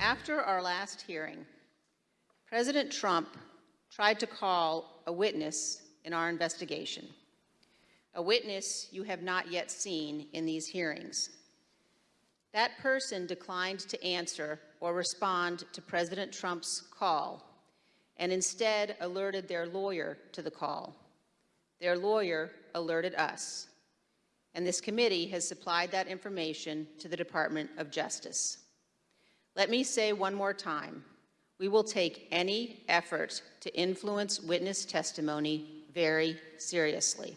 After our last hearing, President Trump tried to call a witness in our investigation, a witness you have not yet seen in these hearings. That person declined to answer or respond to President Trump's call and instead alerted their lawyer to the call. Their lawyer alerted us, and this committee has supplied that information to the Department of Justice. Let me say one more time, we will take any effort to influence witness testimony very seriously.